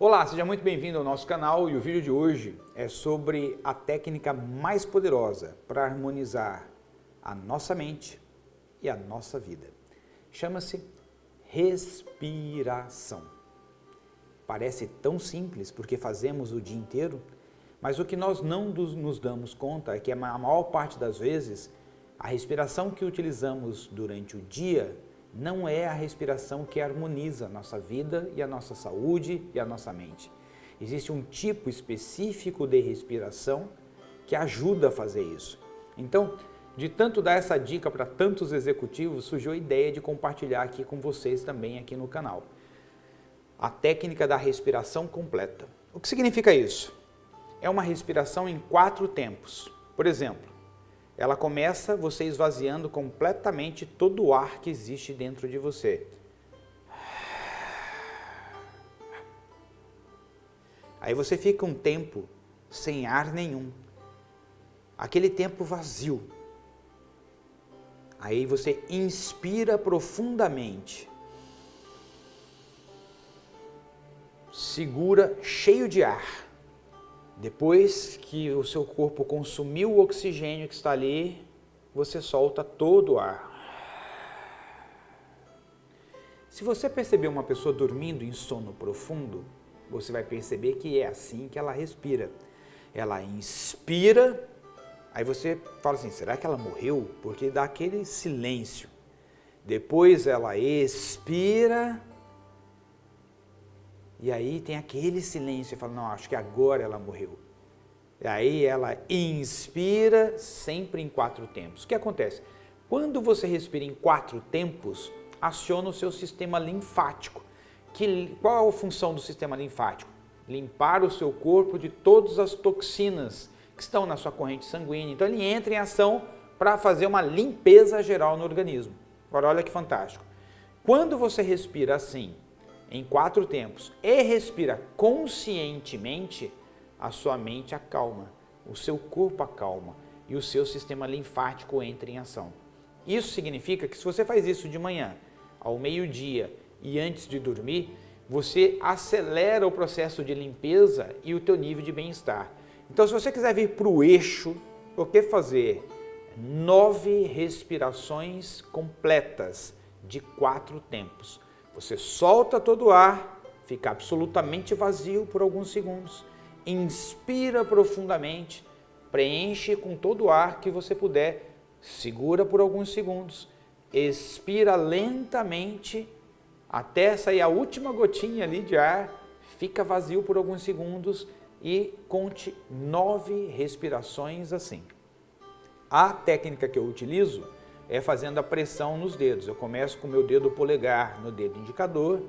Olá, seja muito bem-vindo ao nosso canal e o vídeo de hoje é sobre a técnica mais poderosa para harmonizar a nossa mente e a nossa vida. Chama-se respiração. Parece tão simples porque fazemos o dia inteiro, mas o que nós não nos damos conta é que a maior parte das vezes a respiração que utilizamos durante o dia não é a respiração que harmoniza a nossa vida e a nossa saúde e a nossa mente. Existe um tipo específico de respiração que ajuda a fazer isso. Então, de tanto dar essa dica para tantos executivos, surgiu a ideia de compartilhar aqui com vocês também aqui no canal. A técnica da respiração completa. O que significa isso? É uma respiração em quatro tempos. Por exemplo, ela começa você esvaziando completamente todo o ar que existe dentro de você. Aí você fica um tempo sem ar nenhum. Aquele tempo vazio. Aí você inspira profundamente. Segura cheio de ar. Depois que o seu corpo consumiu o oxigênio que está ali, você solta todo o ar. Se você perceber uma pessoa dormindo em sono profundo, você vai perceber que é assim que ela respira. Ela inspira, aí você fala assim, será que ela morreu? Porque dá aquele silêncio. Depois ela expira, e aí tem aquele silêncio, e fala, não, acho que agora ela morreu. E aí ela inspira sempre em quatro tempos. O que acontece? Quando você respira em quatro tempos, aciona o seu sistema linfático. Que, qual a função do sistema linfático? Limpar o seu corpo de todas as toxinas que estão na sua corrente sanguínea. Então ele entra em ação para fazer uma limpeza geral no organismo. Agora olha que fantástico. Quando você respira assim, em quatro tempos e respira conscientemente, a sua mente acalma, o seu corpo acalma e o seu sistema linfático entra em ação. Isso significa que se você faz isso de manhã, ao meio-dia e antes de dormir, você acelera o processo de limpeza e o teu nível de bem-estar. Então, se você quiser vir para o eixo, o que fazer? Nove respirações completas de quatro tempos. Você solta todo o ar, fica absolutamente vazio por alguns segundos, inspira profundamente, preenche com todo o ar que você puder, segura por alguns segundos, expira lentamente até sair a última gotinha ali de ar, fica vazio por alguns segundos e conte nove respirações assim. A técnica que eu utilizo é fazendo a pressão nos dedos. Eu começo com o meu dedo polegar no dedo indicador,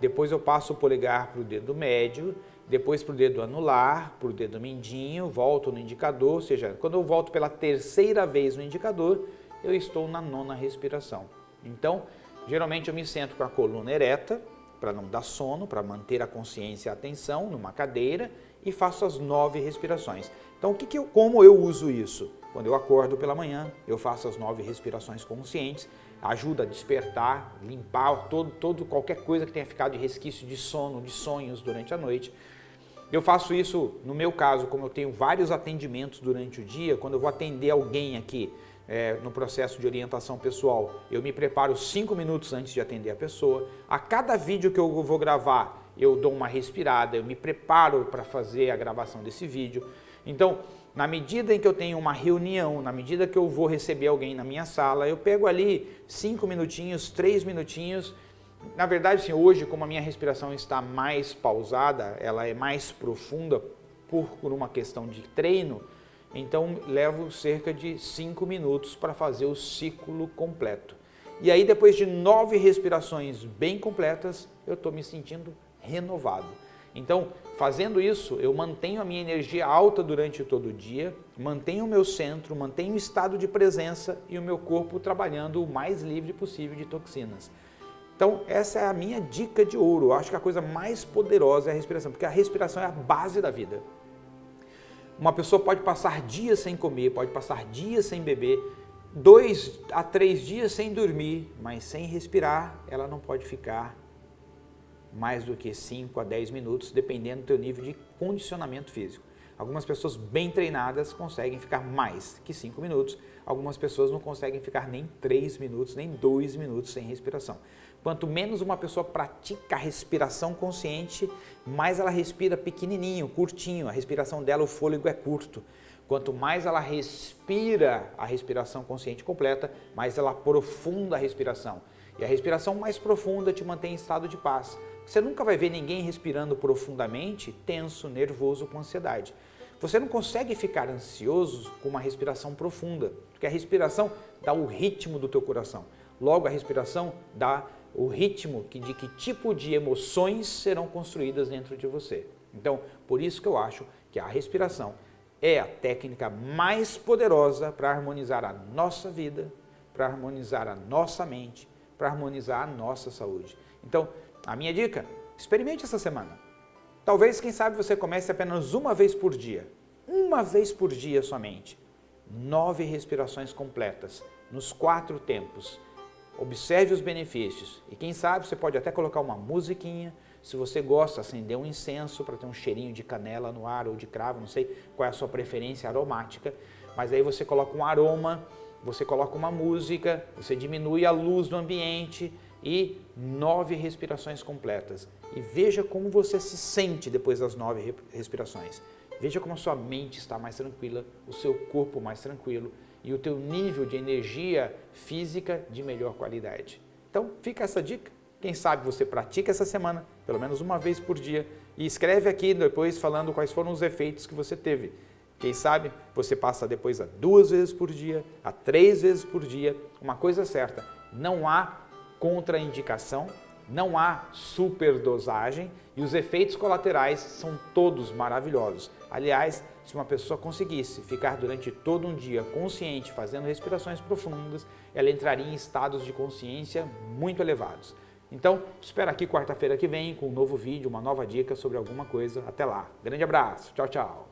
depois eu passo o polegar para o dedo médio, depois para o dedo anular, para o dedo mindinho, volto no indicador, ou seja, quando eu volto pela terceira vez no indicador, eu estou na nona respiração. Então, geralmente eu me sento com a coluna ereta, para não dar sono, para manter a consciência e a atenção numa cadeira e faço as nove respirações. Então, o que que eu, como eu uso isso? Quando eu acordo pela manhã, eu faço as nove respirações conscientes, ajuda a despertar, limpar todo, todo, qualquer coisa que tenha ficado de resquício de sono, de sonhos durante a noite. Eu faço isso, no meu caso, como eu tenho vários atendimentos durante o dia, quando eu vou atender alguém aqui é, no processo de orientação pessoal, eu me preparo cinco minutos antes de atender a pessoa. A cada vídeo que eu vou gravar, eu dou uma respirada, eu me preparo para fazer a gravação desse vídeo. Então, na medida em que eu tenho uma reunião, na medida que eu vou receber alguém na minha sala, eu pego ali cinco minutinhos, três minutinhos. Na verdade, assim, hoje, como a minha respiração está mais pausada, ela é mais profunda por, uma questão de treino, então levo cerca de cinco minutos para fazer o ciclo completo. E aí, depois de nove respirações bem completas, eu estou me sentindo renovado. Então, fazendo isso, eu mantenho a minha energia alta durante todo o dia, mantenho o meu centro, mantenho o estado de presença e o meu corpo trabalhando o mais livre possível de toxinas. Então, essa é a minha dica de ouro. Eu acho que a coisa mais poderosa é a respiração, porque a respiração é a base da vida. Uma pessoa pode passar dias sem comer, pode passar dias sem beber, dois a três dias sem dormir, mas sem respirar, ela não pode ficar mais do que 5 a 10 minutos, dependendo do teu nível de condicionamento físico. Algumas pessoas bem treinadas conseguem ficar mais que 5 minutos, algumas pessoas não conseguem ficar nem 3 minutos, nem 2 minutos sem respiração. Quanto menos uma pessoa pratica a respiração consciente, mais ela respira pequenininho, curtinho, a respiração dela, o fôlego é curto. Quanto mais ela respira a respiração consciente completa, mais ela aprofunda a respiração. E a respiração mais profunda te mantém em estado de paz. Você nunca vai ver ninguém respirando profundamente, tenso, nervoso, com ansiedade. Você não consegue ficar ansioso com uma respiração profunda, porque a respiração dá o ritmo do teu coração. Logo, a respiração dá o ritmo de que tipo de emoções serão construídas dentro de você. Então, por isso que eu acho que a respiração é a técnica mais poderosa para harmonizar a nossa vida, para harmonizar a nossa mente, para harmonizar a nossa saúde. Então, a minha dica, experimente essa semana. Talvez, quem sabe, você comece apenas uma vez por dia. Uma vez por dia somente. Nove respirações completas, nos quatro tempos. Observe os benefícios. E quem sabe, você pode até colocar uma musiquinha. Se você gosta, acender um incenso para ter um cheirinho de canela no ar ou de cravo, não sei qual é a sua preferência aromática. Mas aí você coloca um aroma, você coloca uma música, você diminui a luz do ambiente e nove respirações completas. E veja como você se sente depois das nove respirações. Veja como a sua mente está mais tranquila, o seu corpo mais tranquilo e o teu nível de energia física de melhor qualidade. Então, fica essa dica. Quem sabe você pratica essa semana, pelo menos uma vez por dia, e escreve aqui depois falando quais foram os efeitos que você teve. Quem sabe você passa depois a duas vezes por dia, a três vezes por dia. Uma coisa certa, não há contraindicação, não há superdosagem e os efeitos colaterais são todos maravilhosos. Aliás, se uma pessoa conseguisse ficar durante todo um dia consciente, fazendo respirações profundas, ela entraria em estados de consciência muito elevados. Então, espero aqui quarta-feira que vem com um novo vídeo, uma nova dica sobre alguma coisa. Até lá. Grande abraço. Tchau, tchau.